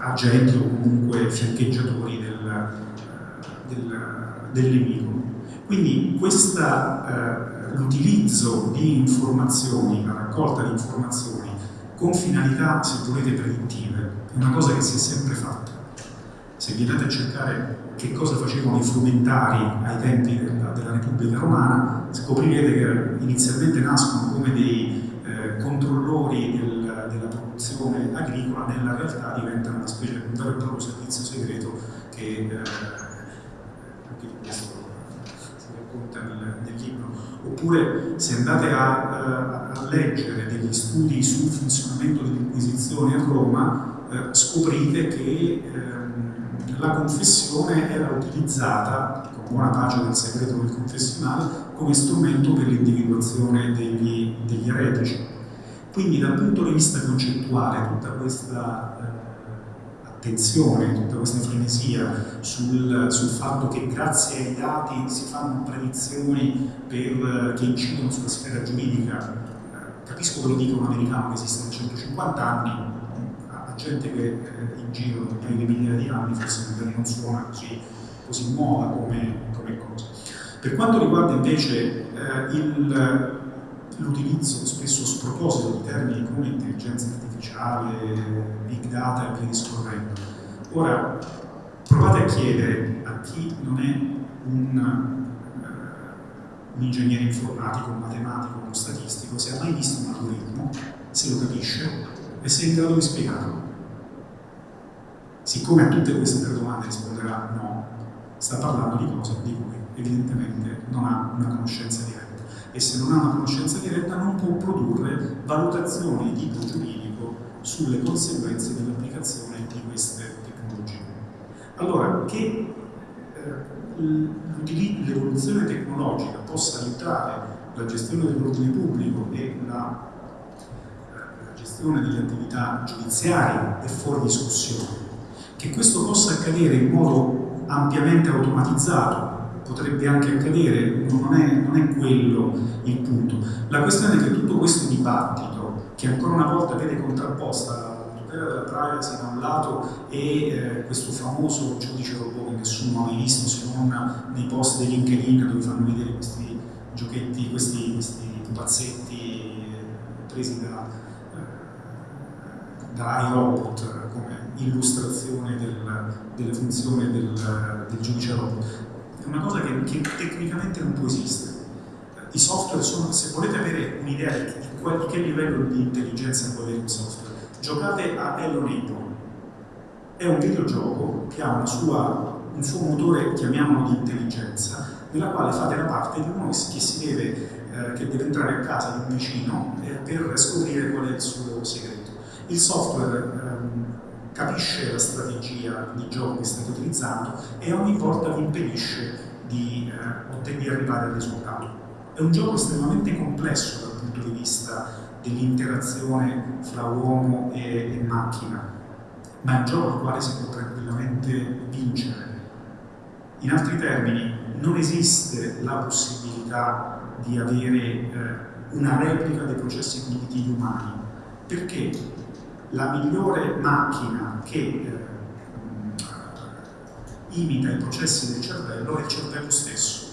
agenti o comunque fiancheggiatori del, eh, del, del nemico. Quindi eh, l'utilizzo di informazioni, la raccolta di informazioni con finalità, se volete, predittive, è una cosa che si è sempre fatta. Se vi andate a cercare che cosa facevano i frumentari ai tempi della, della Repubblica Romana, scoprirete che inizialmente nascono come dei eh, controllori del, della produzione agricola, nella realtà diventano una specie di un vero e proprio servizio segreto che eh, nel, nel, libro. Oppure se andate a, a, a leggere degli studi sul funzionamento dell'Inquisizione a Roma, eh, scoprite che ehm, la confessione era utilizzata, con buona pace del segreto del confessionale, come strumento per l'individuazione degli, degli eretici. Quindi dal punto di vista concettuale tutta questa eh, attenzione, tutta questa frenesia sul, sul, fatto che grazie ai dati si fanno predizioni per, che incidono sulla sfera giuridica, eh, capisco che lo dica un americano che esiste da 150 anni, gente che eh, in giro da paio di migliaia di anni forse non suona così, così nuova come, come, cosa. Per quanto riguarda invece eh, l'utilizzo spesso sproposito di termini come intelligenza artificiale, big data e via discorrendo, ora provate a chiedere a chi non è un, uh, un ingegnere informatico, un matematico, uno statistico, se ha mai visto un algoritmo, se lo capisce e se è in grado di spiegarlo. Siccome a tutte queste tre domande risponderà no, sta parlando di cose di cui evidentemente non ha una conoscenza diretta e se non ha una conoscenza diretta non può produrre valutazioni di tipo giuridico sulle conseguenze dell'applicazione di queste tecnologie. Allora, che eh, l'evoluzione tecnologica possa aiutare la gestione dell'ordine pubblico e la, eh, la gestione delle attività giudiziarie è fuori discussione che questo possa accadere in modo ampiamente automatizzato, potrebbe anche accadere, non è, non è quello il punto. La questione è che tutto questo dibattito, che ancora una volta vede contrapposta della privacy da un lato e eh, questo famoso giudice robot che nessuno ha mai visto se non nei post di LinkedIn dove fanno vedere questi giochetti, questi, questi pupazzetti eh, presi da, da iRobot come illustrazione del, delle funzioni del, del, giudice robot. È una cosa che, che, tecnicamente non può esistere. I software sono, se volete avere un'idea di, di, che livello di intelligenza può avere un software, giocate a Hello. È un videogioco che ha sua, un suo motore, chiamiamolo di intelligenza, nella quale fate la parte di uno che si deve, eh, che deve entrare a casa di un vicino eh, per scoprire qual è il suo segreto. Il software ehm, capisce la strategia di gioco che state utilizzando e ogni volta vi impedisce di, eh, di arrivare al risultato. È un gioco estremamente complesso dal punto di vista dell'interazione fra uomo e, e, macchina, ma è un gioco al quale si può tranquillamente vincere. In altri termini, non esiste la possibilità di avere eh, una replica dei processi cognitivi umani perché la migliore macchina che eh, imita i processi del cervello è il cervello stesso.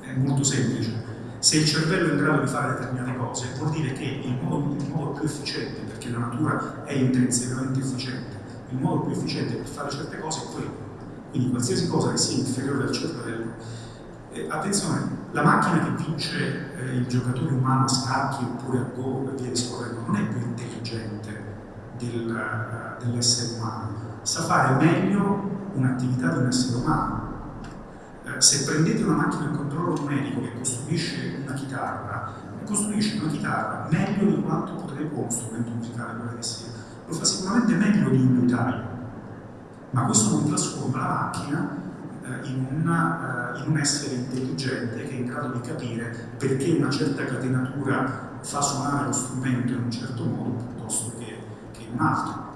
È molto semplice. Se il cervello è in grado di fare determinate cose, vuol dire che il modo, il modo più efficiente, perché la natura è intrinsecamente efficiente, il modo più efficiente per fare certe cose è quello. Quindi qualsiasi cosa che sia inferiore al cervello. Eh, attenzione, la macchina che vince eh, il giocatore umano a scacchi oppure a go e via discorrendo non è più intelligente del, uh, dell'essere umano, sa fare meglio un'attività di un essere umano. Eh, se prendete una macchina a controllo numerico che costruisce una chitarra, costruisce una chitarra meglio di quanto potrebbe uno strumento musicale quello che sia. Lo fa sicuramente meglio di un notaio, ma questo non trasforma la macchina in, una, eh, in, un essere intelligente che è in grado di capire perché una certa catenatura fa suonare lo strumento in un certo modo piuttosto che, che in un altro.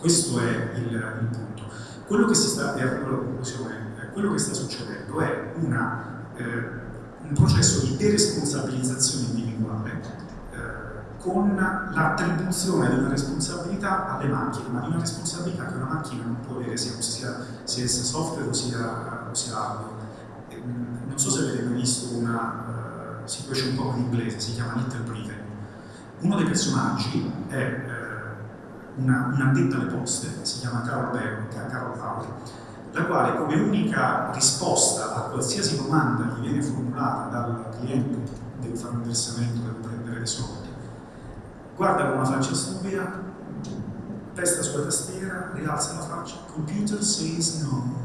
Questo è il, il punto. Quello che, sta, eh, quello che sta succedendo è una, eh, un processo di deresponsabilizzazione individuale eh, con l'attribuzione di una responsabilità alle macchine, ma di una responsabilità che una macchina non può avere sia, sia, sia software o sia, o sia hardware. Mm, non so se avete mai visto una uh, situation un po' in inglese, si chiama Little Britain. Uno dei personaggi è una, un'addetta alle poste, si chiama Carol, Bell, Carol Bauer, la quale come unica risposta a qualsiasi domanda che viene formulata dal cliente, deve fare un versamento, deve prendere dei soldi, guarda con una faccia stupida, testa sulla tastiera, rialza la faccia, computer says no.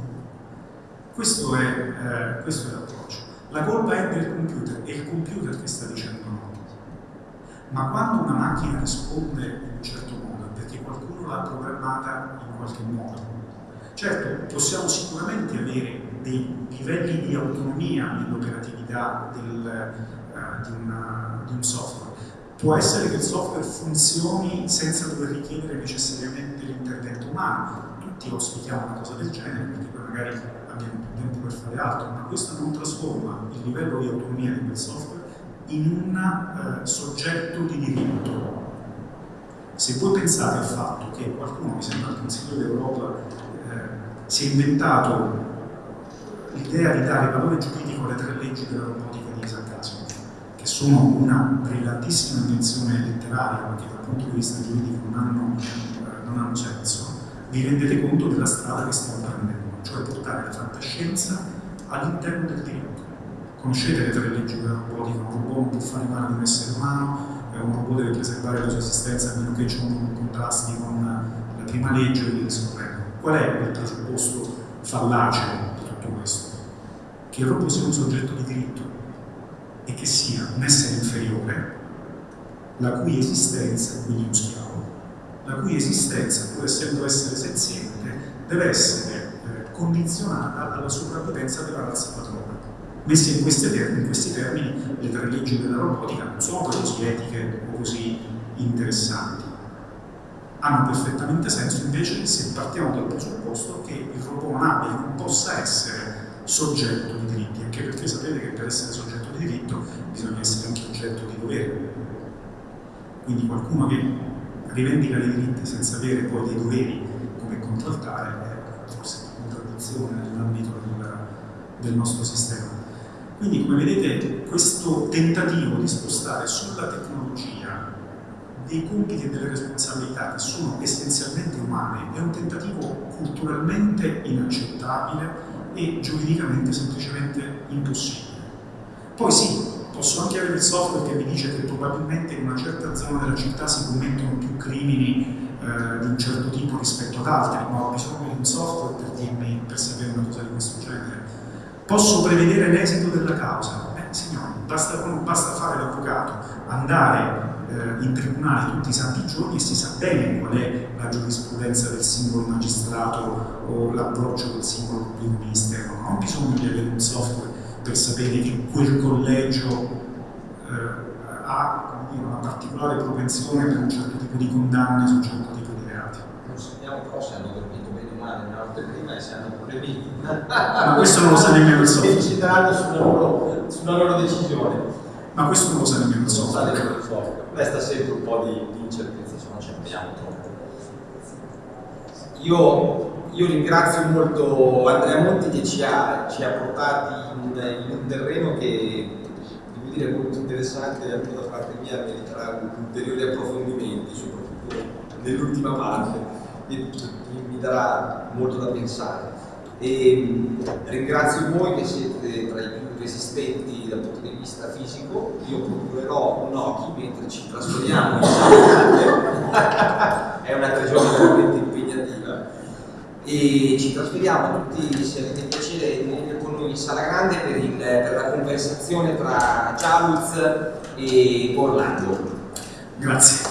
Questo è, eh, è l'approccio. La colpa è del computer, è il computer che sta dicendo no. Ma quando una macchina risponde in un certo modo, qualcuno l'ha programmata in qualche modo. Certo, possiamo sicuramente avere dei livelli di autonomia nell'operatività uh, di, di, un software. Può essere che il software funzioni senza dover richiedere necessariamente l'intervento umano. Tutti auspichiamo una cosa del genere perché poi magari abbiamo più tempo per fare altro, ma questo non trasforma il livello di autonomia di quel software in un uh, soggetto di diritto se voi pensate al fatto che qualcuno, mi sembra il Consiglio d'Europa, eh, si è inventato l'idea di dare valore giuridico alle tre leggi della robotica di Isaac Asimov, che sono una brillantissima invenzione letteraria, ma che dal punto di vista giuridico non hanno, eh, non hanno senso, vi rendete conto della strada che stiamo prendendo, cioè portare la fantascienza all'interno del diritto. Conoscete le tre leggi della robotica, un robot non può fare male ad un essere umano, un robot deve preservare la sua esistenza a meno che ciò non contrasti con la prima legge e via discorrendo. Qual è il presupposto fallace di tutto questo? Che il robot sia un soggetto di diritto e che sia un essere inferiore la cui esistenza, quindi uno schiavo, la cui esistenza, pur essendo essere senziente, deve essere eh, condizionata alla sopravvivenza della razza padrona. Messe in, termini, in, questi termini, le tre leggi della robotica non sono così etiche o così interessanti. Hanno perfettamente senso invece se partiamo dal presupposto che il robot non abbia, non possa essere soggetto di diritti, anche perché sapete che per essere soggetto diritto bisogna essere anche oggetto di dovere. Quindi qualcuno che rivendica dei diritti senza avere poi dei doveri come contraltare è forse una contraddizione nell'ambito del, del nostro sistema. Quindi come vedete questo tentativo di spostare sulla tecnologia dei compiti e delle responsabilità che sono essenzialmente umane è un tentativo culturalmente inaccettabile e giuridicamente semplicemente impossibile. Poi sì, posso anche avere il software che mi dice che probabilmente in una certa zona della città si commettono più crimini eh, di un certo tipo rispetto ad altri, ma ho bisogno di un software per dirmi, per sapere una cosa di questo genere Posso prevedere l'esito della causa? Eh, signori, basta, basta fare l'avvocato, andare eh, in tribunale tutti i santi giorni e si sa bene qual è la giurisprudenza del singolo magistrato o l'approccio del singolo pubblico ministero. Non ho bisogno di avere un software per sapere che quel collegio eh, ha dire, una particolare propensione per un certo tipo di condanne su un certo tipo di reati. Non sappiamo però se hanno dormito bene o male nella notte prima e se hanno problemi ma questo non lo sa nemmeno il software. Decideranno sulla loro, sulla loro decisione. Ma questo non lo sa nemmeno il software. resta sempre un po' di, di incertezza, se non ci abbiamo troppo. Io, io ringrazio molto Andrea Monti che ci ha, ci ha portati in, in un terreno che devo dire molto interessante anche da parte mia, meriterà ulteriori approfondimenti, soprattutto nell'ultima parte, che mi darà molto da pensare. E ringrazio voi che siete tra i più resistenti dal punto di vista fisico. Io procurerò un occhi mentre ci trasferiamo in Sala È una stagione veramente impegnativa. E ci trasferiamo tutti, se avete piacere, con noi in Sala Grande per, il- per la conversazione tra Chavuz e Orlando. Grazie.